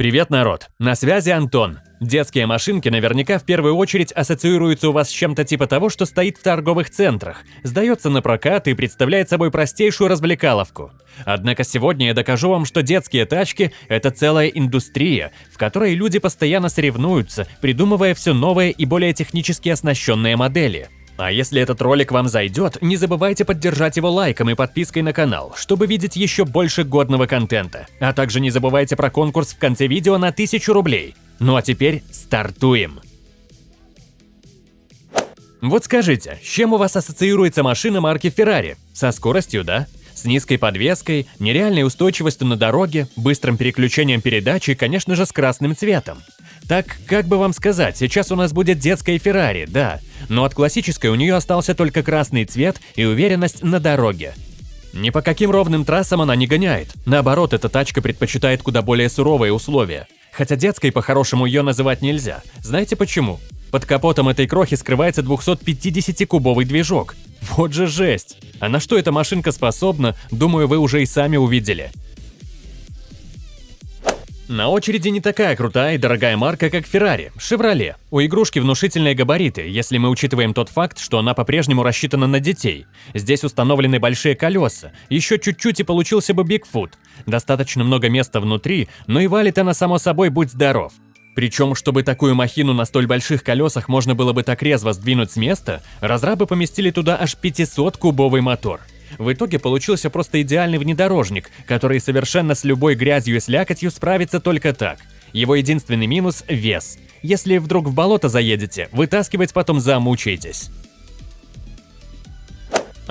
Привет, народ! На связи Антон. Детские машинки наверняка в первую очередь ассоциируются у вас с чем-то типа того, что стоит в торговых центрах, сдается на прокат и представляет собой простейшую развлекаловку. Однако сегодня я докажу вам, что детские тачки – это целая индустрия, в которой люди постоянно соревнуются, придумывая все новые и более технически оснащенные модели. А если этот ролик вам зайдет, не забывайте поддержать его лайком и подпиской на канал, чтобы видеть еще больше годного контента. А также не забывайте про конкурс в конце видео на 1000 рублей. Ну а теперь стартуем! Вот скажите, с чем у вас ассоциируется машина марки Ferrari? Со скоростью, да? С низкой подвеской, нереальной устойчивостью на дороге, быстрым переключением передач и, конечно же, с красным цветом. Так, как бы вам сказать, сейчас у нас будет детская Феррари, да, но от классической у нее остался только красный цвет и уверенность на дороге. Ни по каким ровным трассам она не гоняет, наоборот, эта тачка предпочитает куда более суровые условия. Хотя детской по-хорошему ее называть нельзя. Знаете почему? Под капотом этой крохи скрывается 250-кубовый движок. Вот же жесть! А на что эта машинка способна, думаю, вы уже и сами увидели. На очереди не такая крутая и дорогая марка, как Ferrari – Chevrolet. У игрушки внушительные габариты, если мы учитываем тот факт, что она по-прежнему рассчитана на детей. Здесь установлены большие колеса, еще чуть-чуть и получился бы Bigfoot. Достаточно много места внутри, но и валит она само собой будь здоров. Причем, чтобы такую махину на столь больших колесах можно было бы так резво сдвинуть с места, разрабы поместили туда аж 500-кубовый мотор. В итоге получился просто идеальный внедорожник, который совершенно с любой грязью и слякотью справится только так. Его единственный минус – вес. Если вдруг в болото заедете, вытаскивать потом замучаетесь.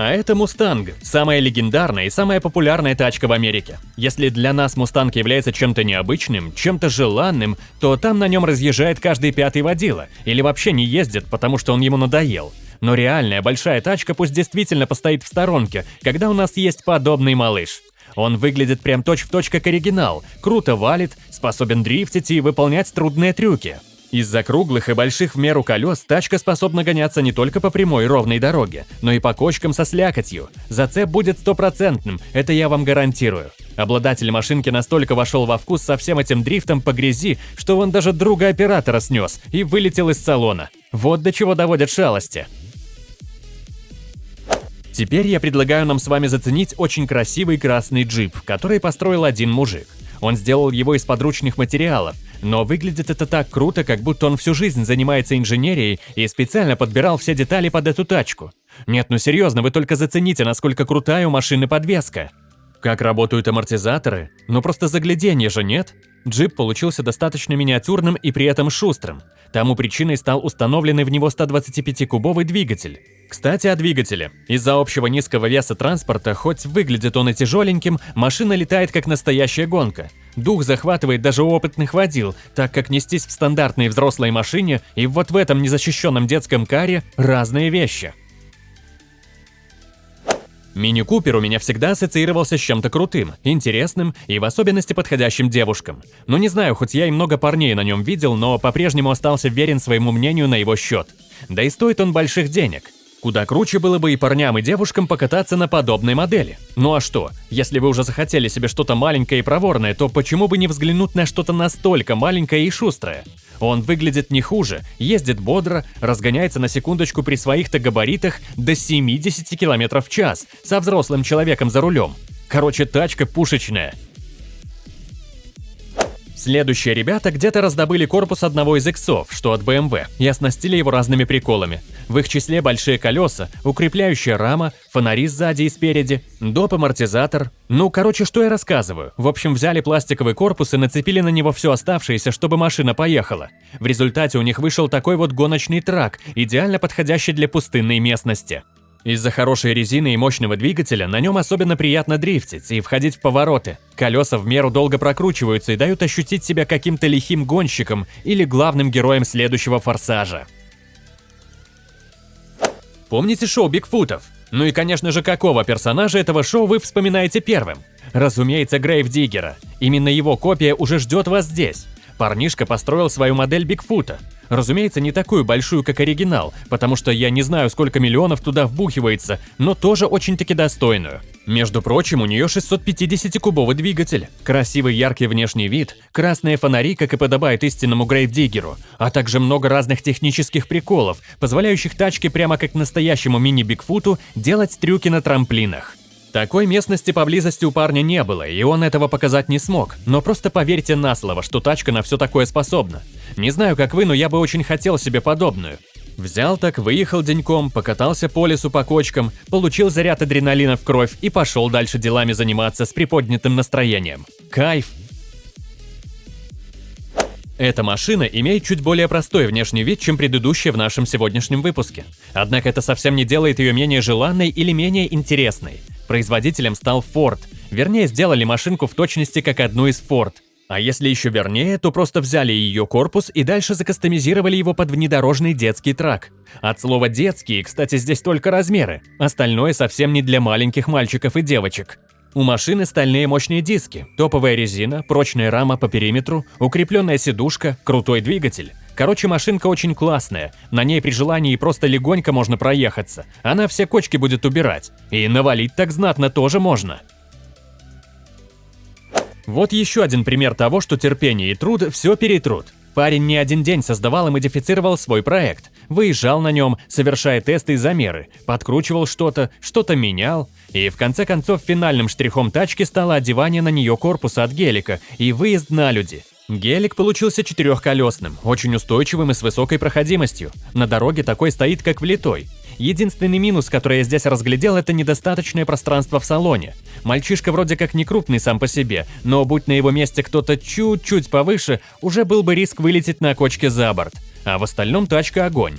А это Мустанг, самая легендарная и самая популярная тачка в Америке. Если для нас Мустанг является чем-то необычным, чем-то желанным, то там на нем разъезжает каждый пятый водила, или вообще не ездит, потому что он ему надоел. Но реальная большая тачка пусть действительно постоит в сторонке, когда у нас есть подобный малыш. Он выглядит прям точь-в-точь точь как оригинал, круто валит, способен дрифтить и выполнять трудные трюки. Из-за круглых и больших в меру колес тачка способна гоняться не только по прямой ровной дороге, но и по кочкам со слякотью. Зацеп будет стопроцентным, это я вам гарантирую. Обладатель машинки настолько вошел во вкус со всем этим дрифтом по грязи, что он даже друга оператора снес и вылетел из салона. Вот до чего доводят шалости. Теперь я предлагаю нам с вами заценить очень красивый красный джип, который построил один мужик. Он сделал его из подручных материалов, но выглядит это так круто, как будто он всю жизнь занимается инженерией и специально подбирал все детали под эту тачку. Нет, ну серьезно, вы только зацените, насколько крутая у машины подвеска. Как работают амортизаторы? Ну просто загляденье же, нет? Джип получился достаточно миниатюрным и при этом шустрым. Тому причиной стал установленный в него 125-кубовый двигатель. Кстати, о двигателе. Из-за общего низкого веса транспорта, хоть выглядит он и тяжеленьким, машина летает как настоящая гонка. Дух захватывает даже опытных водил, так как нестись в стандартной взрослой машине и вот в этом незащищенном детском каре разные вещи. Мини-купер у меня всегда ассоциировался с чем-то крутым, интересным и в особенности подходящим девушкам. Ну не знаю, хоть я и много парней на нем видел, но по-прежнему остался верен своему мнению на его счет. Да и стоит он больших денег. Куда круче было бы и парням, и девушкам покататься на подобной модели. Ну а что, если вы уже захотели себе что-то маленькое и проворное, то почему бы не взглянуть на что-то настолько маленькое и шустрое? Он выглядит не хуже, ездит бодро, разгоняется на секундочку при своих-то габаритах до 70 км в час, со взрослым человеком за рулем. Короче, тачка пушечная. Следующие ребята где-то раздобыли корпус одного из иксов, что от BMW, и оснастили его разными приколами. В их числе большие колеса, укрепляющая рама, фонари сзади и спереди, доп. амортизатор. Ну, короче, что я рассказываю. В общем, взяли пластиковый корпус и нацепили на него все оставшееся, чтобы машина поехала. В результате у них вышел такой вот гоночный трак, идеально подходящий для пустынной местности. Из-за хорошей резины и мощного двигателя на нем особенно приятно дрифтить и входить в повороты. Колеса в меру долго прокручиваются и дают ощутить себя каким-то лихим гонщиком или главным героем следующего форсажа. Помните шоу Бигфутов? Ну и, конечно же, какого персонажа этого шоу вы вспоминаете первым? Разумеется, Грейв Диггера. Именно его копия уже ждет вас здесь. Парнишка построил свою модель Бигфута. Разумеется, не такую большую, как оригинал, потому что я не знаю, сколько миллионов туда вбухивается, но тоже очень-таки достойную. Между прочим, у нее 650-кубовый двигатель, красивый яркий внешний вид, красные фонари, как и подобает истинному грейвдиггеру, а также много разных технических приколов, позволяющих тачке прямо как настоящему мини-бигфуту делать трюки на трамплинах. Такой местности поблизости у парня не было, и он этого показать не смог, но просто поверьте на слово, что тачка на все такое способна. Не знаю, как вы, но я бы очень хотел себе подобную. Взял так, выехал деньком, покатался по лесу по кочкам, получил заряд адреналина в кровь и пошел дальше делами заниматься с приподнятым настроением. Кайф! Эта машина имеет чуть более простой внешний вид, чем предыдущая в нашем сегодняшнем выпуске. Однако это совсем не делает ее менее желанной или менее интересной. Производителем стал Ford. Вернее, сделали машинку в точности как одну из Ford – а если еще вернее, то просто взяли ее корпус и дальше закастомизировали его под внедорожный детский трак. От слова «детский», кстати, здесь только размеры, остальное совсем не для маленьких мальчиков и девочек. У машины стальные мощные диски, топовая резина, прочная рама по периметру, укрепленная сидушка, крутой двигатель. Короче, машинка очень классная, на ней при желании просто легонько можно проехаться, она все кочки будет убирать. И навалить так знатно тоже можно. Вот еще один пример того, что терпение и труд все перетрут. Парень не один день создавал и модифицировал свой проект, выезжал на нем, совершая тесты и замеры, подкручивал что-то, что-то менял, и в конце концов финальным штрихом тачки стало одевание на нее корпуса от гелика и выезд на люди. Гелик получился четырехколесным, очень устойчивым и с высокой проходимостью. На дороге такой стоит как влитой. Единственный минус, который я здесь разглядел, это недостаточное пространство в салоне. Мальчишка вроде как не крупный сам по себе, но будь на его месте кто-то чуть-чуть повыше, уже был бы риск вылететь на кочке за борт. А в остальном тачка огонь.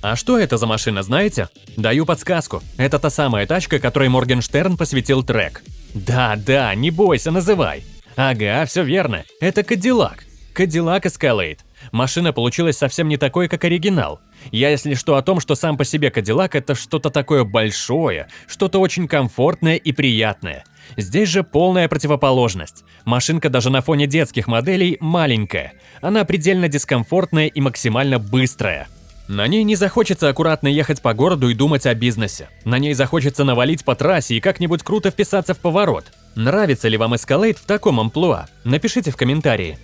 А что это за машина, знаете? Даю подсказку. Это та самая тачка, которой Моргенштерн посвятил трек. Да, да, не бойся, называй. Ага, все верно. Это Кадиллак. Кадиллак Escalade. Машина получилась совсем не такой, как оригинал. Я, если что, о том, что сам по себе Кадиллак это что-то такое большое, что-то очень комфортное и приятное. Здесь же полная противоположность. Машинка даже на фоне детских моделей маленькая. Она предельно дискомфортная и максимально быстрая. На ней не захочется аккуратно ехать по городу и думать о бизнесе. На ней захочется навалить по трассе и как-нибудь круто вписаться в поворот. Нравится ли вам Escalade в таком амплуа? Напишите в комментарии.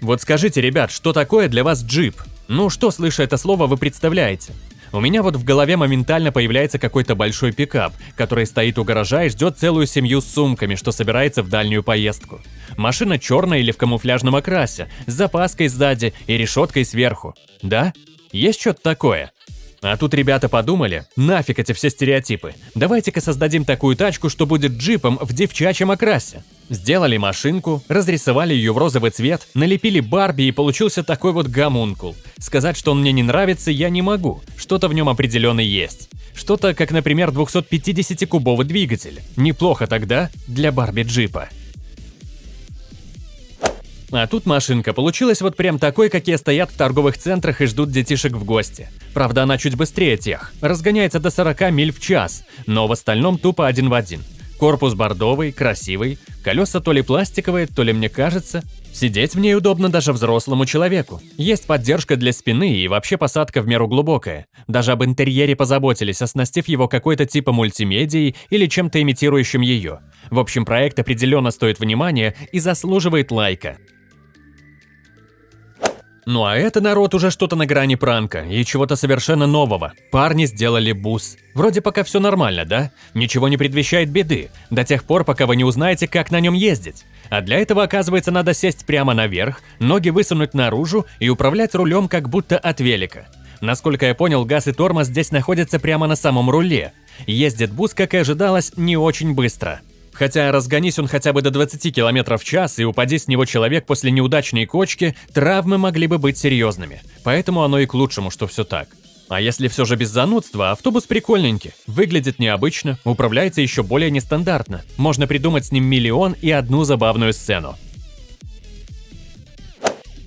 Вот скажите, ребят, что такое для вас джип? Ну, что, слыша это слово, вы представляете? У меня вот в голове моментально появляется какой-то большой пикап, который стоит у гаража и ждет целую семью с сумками, что собирается в дальнюю поездку. Машина черная или в камуфляжном окрасе, с запаской сзади и решеткой сверху. Да? Есть что-то такое? А тут ребята подумали, нафиг эти все стереотипы. Давайте-ка создадим такую тачку, что будет джипом в девчачьем окрасе. Сделали машинку, разрисовали ее в розовый цвет, налепили Барби и получился такой вот гомункул. Сказать, что он мне не нравится, я не могу. Что-то в нем определенно есть. Что-то, как, например, 250-кубовый двигатель. Неплохо тогда для Барби-джипа. А тут машинка получилась вот прям такой, какие стоят в торговых центрах и ждут детишек в гости. Правда, она чуть быстрее тех, разгоняется до 40 миль в час, но в остальном тупо один в один. Корпус бордовый, красивый, колеса то ли пластиковые, то ли мне кажется. Сидеть в ней удобно даже взрослому человеку. Есть поддержка для спины и вообще посадка в меру глубокая. Даже об интерьере позаботились, оснастив его какой-то типа мультимедией или чем-то имитирующим ее. В общем, проект определенно стоит внимания и заслуживает лайка. Ну а это, народ, уже что-то на грани пранка и чего-то совершенно нового. Парни сделали бус. Вроде пока все нормально, да? Ничего не предвещает беды, до тех пор, пока вы не узнаете, как на нем ездить. А для этого, оказывается, надо сесть прямо наверх, ноги высунуть наружу и управлять рулем как будто от велика. Насколько я понял, газ и тормоз здесь находятся прямо на самом руле. Ездит бус, как и ожидалось, не очень быстро. Хотя разгонись он хотя бы до 20 км в час и упади с него человек после неудачной кочки, травмы могли бы быть серьезными. Поэтому оно и к лучшему, что все так. А если все же без занудства, автобус прикольненький, выглядит необычно, управляется еще более нестандартно. Можно придумать с ним миллион и одну забавную сцену.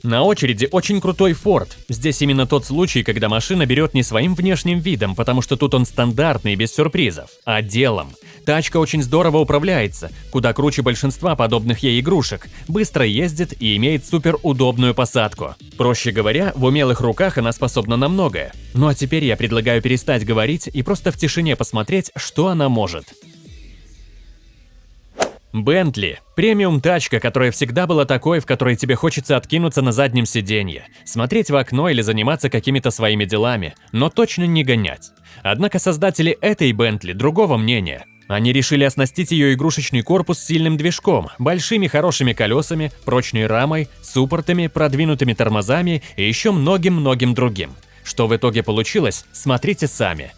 На очереди очень крутой Ford. Здесь именно тот случай, когда машина берет не своим внешним видом, потому что тут он стандартный, без сюрпризов, а делом. Тачка очень здорово управляется, куда круче большинства подобных ей игрушек, быстро ездит и имеет супер удобную посадку. Проще говоря, в умелых руках она способна на многое. Ну а теперь я предлагаю перестать говорить и просто в тишине посмотреть, что она может. Бентли – премиум тачка, которая всегда была такой, в которой тебе хочется откинуться на заднем сиденье, смотреть в окно или заниматься какими-то своими делами, но точно не гонять. Однако создатели этой Бентли другого мнения. Они решили оснастить ее игрушечный корпус сильным движком, большими хорошими колесами, прочной рамой, суппортами, продвинутыми тормозами и еще многим-многим другим. Что в итоге получилось, смотрите сами.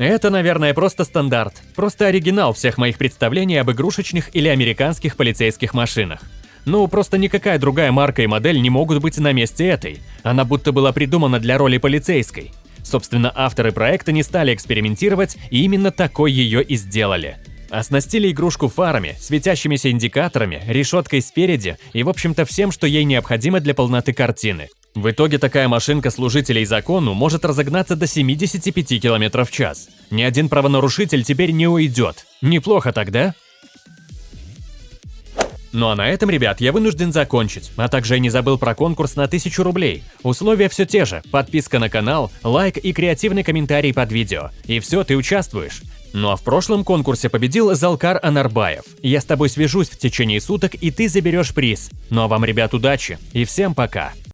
Это, наверное, просто стандарт, просто оригинал всех моих представлений об игрушечных или американских полицейских машинах. Ну, просто никакая другая марка и модель не могут быть на месте этой. Она будто была придумана для роли полицейской. Собственно, авторы проекта не стали экспериментировать и именно такой ее и сделали. Оснастили игрушку фарами, светящимися индикаторами, решеткой спереди и, в общем-то, всем, что ей необходимо для полноты картины. В итоге такая машинка служителей закону может разогнаться до 75 км в час. Ни один правонарушитель теперь не уйдет. Неплохо тогда? Ну а на этом, ребят, я вынужден закончить, а также я не забыл про конкурс на 1000 рублей. Условия все те же, подписка на канал, лайк и креативный комментарий под видео. И все, ты участвуешь. Ну а в прошлом конкурсе победил Залкар Анарбаев. Я с тобой свяжусь в течение суток, и ты заберешь приз. Ну а вам, ребят, удачи и всем пока!